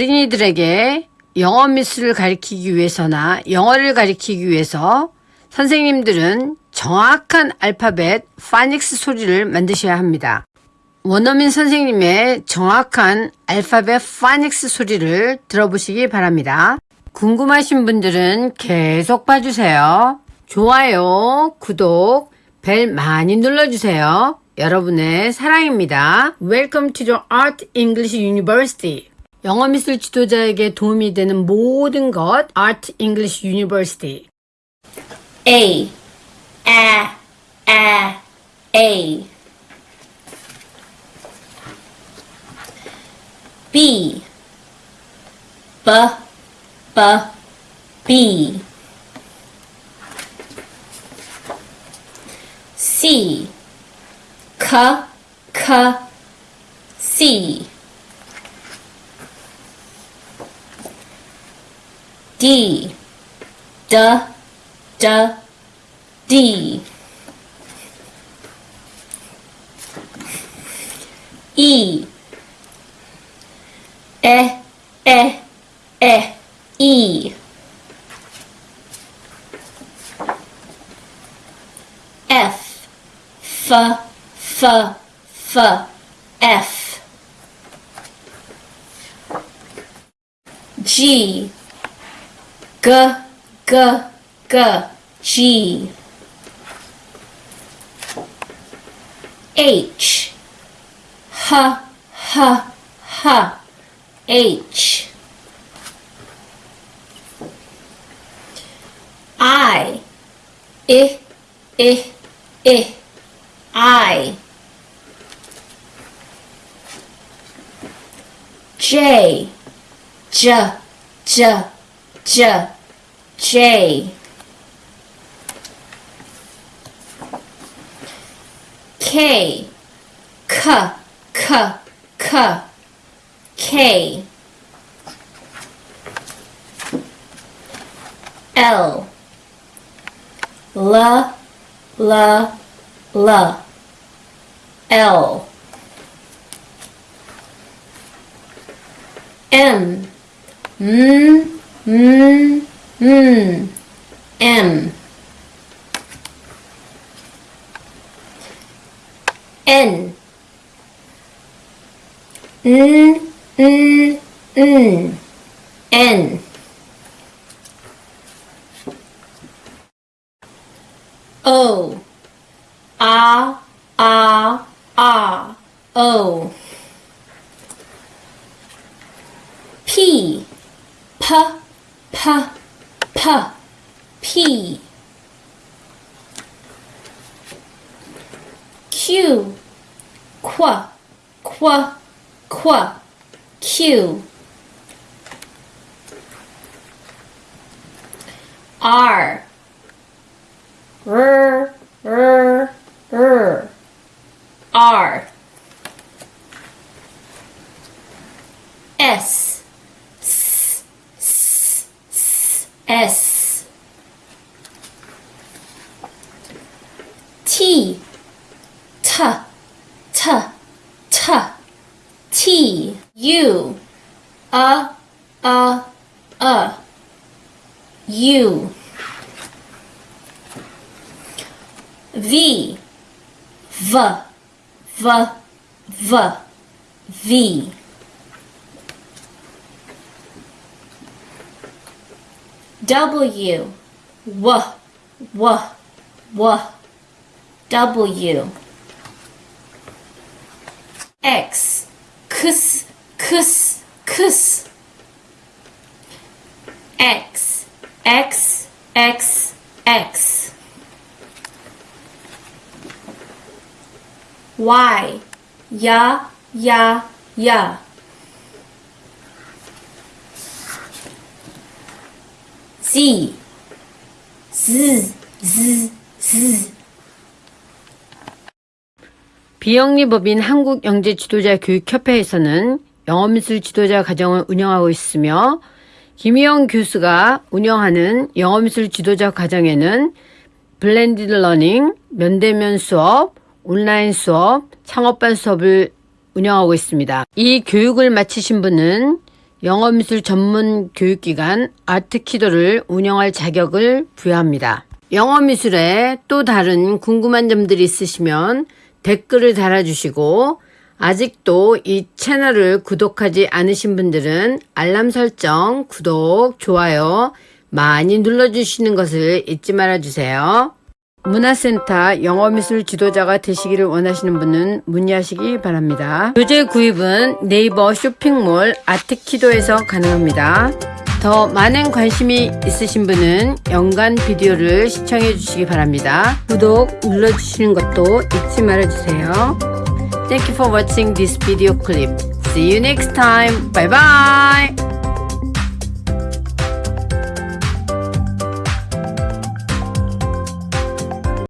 어린이들에게 영어 미술을 가리키기 위해서나 영어를 가리키기 위해서 선생님들은 정확한 알파벳 파닉스 소리를 만드셔야 합니다. 원어민 선생님의 정확한 알파벳 파닉스 소리를 들어보시기 바랍니다. 궁금하신 분들은 계속 봐주세요. 좋아요, 구독, 벨 많이 눌러주세요. 여러분의 사랑입니다. Welcome to the Art English University. 영어 미술 지도자에게 도움이 되는 모든 것 Art English University. A, a, a, a. B, b, b, b. C, k, k, c. D, d, d, D. E, E, E, E, E. F, F, F, F, F. G, G, G, G, G. H, H, H, H, H. I, I, I, I, I. J, J, J, J, J. K, K, K, K, K. L, L, L, L, L. M, M, M, Hmm. M, M. N, N, N, N, N. O, A, A, A, O. P, P, P, P, P. Q, Qu, Qu, Qu, Q. R, R, R, R, R. S, S, S, S. T, T, T, T, T. U, A, A, A. U. V, V, V, V, V. W, W, W, W, W. X, X, X, X. X, X, X, X. Y, ya, ya, ya. Z, Z, Z, Z. 비영리법인 한국영재지도자교육협회에서는 영어미술 지도자 과정을 운영하고 있으며 김희영 교수가 운영하는 영어미술 지도자 과정에는 블렌디드 러닝, 면대면 수업, 온라인 수업, 창업반 수업을 운영하고 있습니다. 이 교육을 마치신 분은 영어 미술 전문 교육기관 아트키도를 운영할 자격을 부여합니다. 영어 미술에 또 다른 궁금한 점들이 있으시면 댓글을 달아주시고 아직도 이 채널을 구독하지 않으신 분들은 알람 설정, 구독, 좋아요 많이 눌러주시는 것을 잊지 말아주세요. 문화센터 영어미술 지도자가 되시기를 원하시는 분은 문의하시기 바랍니다. 교재 구입은 네이버 쇼핑몰 아트키도에서 가능합니다. 더 많은 관심이 있으신 분은 연간 비디오를 시청해 주시기 바랍니다. 구독 눌러주시는 것도 잊지 말아주세요. Thank you for watching this video clip. See you next time. Bye bye.